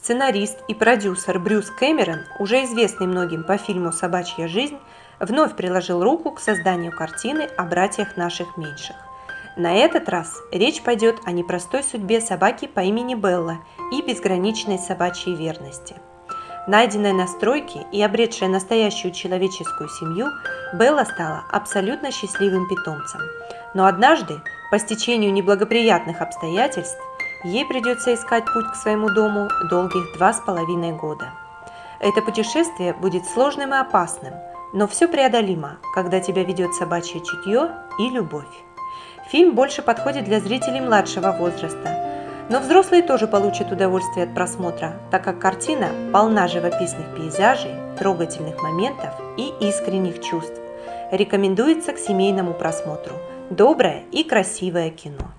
Сценарист и продюсер Брюс Кэмерон, уже известный многим по фильму «Собачья жизнь», вновь приложил руку к созданию картины о братьях наших меньших. На этот раз речь пойдет о непростой судьбе собаки по имени Белла и безграничной собачьей верности. Найденная на стройке и обретшая настоящую человеческую семью, Белла стала абсолютно счастливым питомцем. Но однажды, по стечению неблагоприятных обстоятельств, ей придется искать путь к своему дому долгих два с половиной года. Это путешествие будет сложным и опасным, но все преодолимо, когда тебя ведет собачье чутье и любовь. Фильм больше подходит для зрителей младшего возраста, но взрослые тоже получат удовольствие от просмотра, так как картина полна живописных пейзажей, трогательных моментов и искренних чувств. Рекомендуется к семейному просмотру. Доброе и красивое кино.